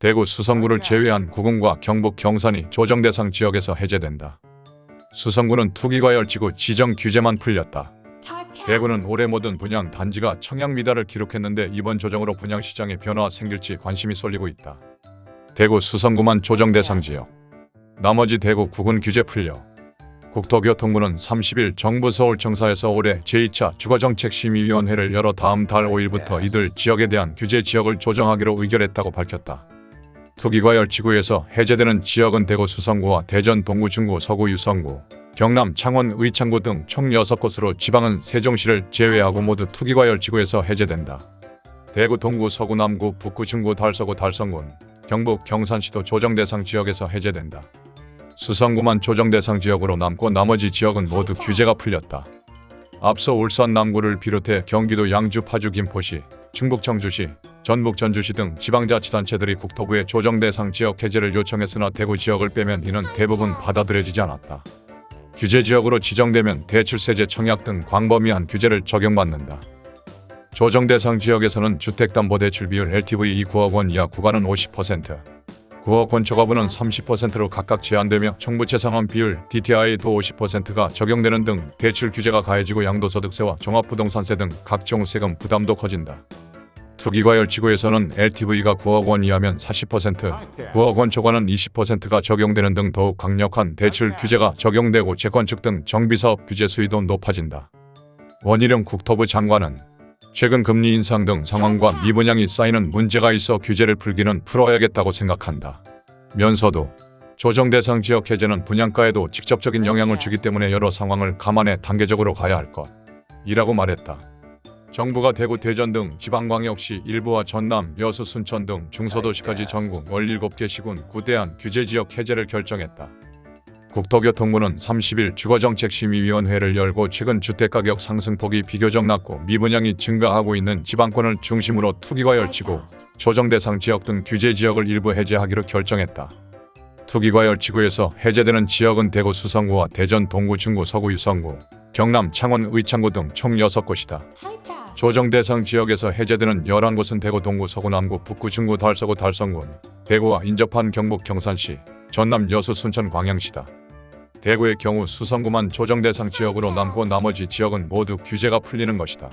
대구 수성구를 제외한 구군과 경북 경산이 조정 대상 지역에서 해제된다. 수성구는 투기과열지구 지정 규제만 풀렸다. 대구는 올해 모든 분양 단지가 청약 미달을 기록했는데 이번 조정으로 분양 시장에 변화가 생길지 관심이 쏠리고 있다. 대구 수성구만 조정 대상 지역. 나머지 대구 구군 규제 풀려. 국토교통부는 30일 정부 서울청사에서 올해 제2차 주거정책심의위원회를 열어 다음 달 5일부터 이들 지역에 대한 규제 지역을 조정하기로 의결했다고 밝혔다. 투기과열 지구에서 해제되는 지역은 대구 수성구와 대전 동구 중구 서구 유성구, 경남 창원 의창구 등 총 6곳으로 지방은 세종시를 제외하고 모두 투기과열 지구에서 해제된다. 대구 동구 서구 남구 북구 중구 달서구 달성군, 경북 경산시도 조정 대상 지역에서 해제된다. 수성구만 조정 대상 지역으로 남고 나머지 지역은 모두 규제가 풀렸다. 앞서 울산 남구를 비롯해 경기도 양주 파주 김포시, 충북 청주시, 전북 전주시 등 지방자치단체들이 국토부에 조정 대상 지역 해제를 요청했으나 대구 지역을 빼면 이는 대부분 받아들여지지 않았다. 규제 지역으로 지정되면 대출세제 청약 등 광범위한 규제를 적용받는다. 조정 대상 지역에서는 주택담보대출 비율 LTV 9억 원 이하 구간은 50%, 9억 원 초과분은 30%로 각각 제한되며 청부채 상환 비율 DTI도 50%가 적용되는 등 대출 규제가 가해지고 양도소득세와 종합부동산세 등 각종 세금 부담도 커진다. 투기과열 지구에서는 LTV가 9억 원 이하면 40%, 9억 원 초과는 20%가 적용되는 등 더욱 강력한 대출 규제가 적용되고 재건축 등 정비사업 규제 수위도 높아진다. 원희룡 국토부 장관은 최근 금리 인상 등 상황과 미분양이 쌓이는 문제가 있어 규제를 풀기는 풀어야겠다고 생각한다. 면서도 조정 대상 지역 해제는 분양가에도 직접적인 영향을 주기 때문에 여러 상황을 감안해 단계적으로 가야 할 것. 이라고 말했다. 정부가 대구, 대전 등 지방광역시 일부와 전남, 여수, 순천 등 중소도시까지 전국 17개 시군 구대한 규제지역 해제를 결정했다. 국토교통부는 30일 주거정책심의위원회를 열고 최근 주택가격 상승폭이 비교적 낮고 미분양이 증가하고 있는 지방권을 중심으로 투기과열지구, 조정대상 지역 등 규제지역을 일부 해제하기로 결정했다. 투기과 열지구에서 해제되는 지역은 대구 수성구와 대전 동구 중구 서구 유성구, 경남 창원 의창구 등 총 6곳이다. 조정 대상 지역에서 해제되는 11곳은 대구 동구 서구 남구 북구 중구 달서구 달성군, 대구와 인접한 경북 경산시, 전남 여수 순천 광양시다. 대구의 경우 수성구만 조정 대상 지역으로 남고 나머지 지역은 모두 규제가 풀리는 것이다.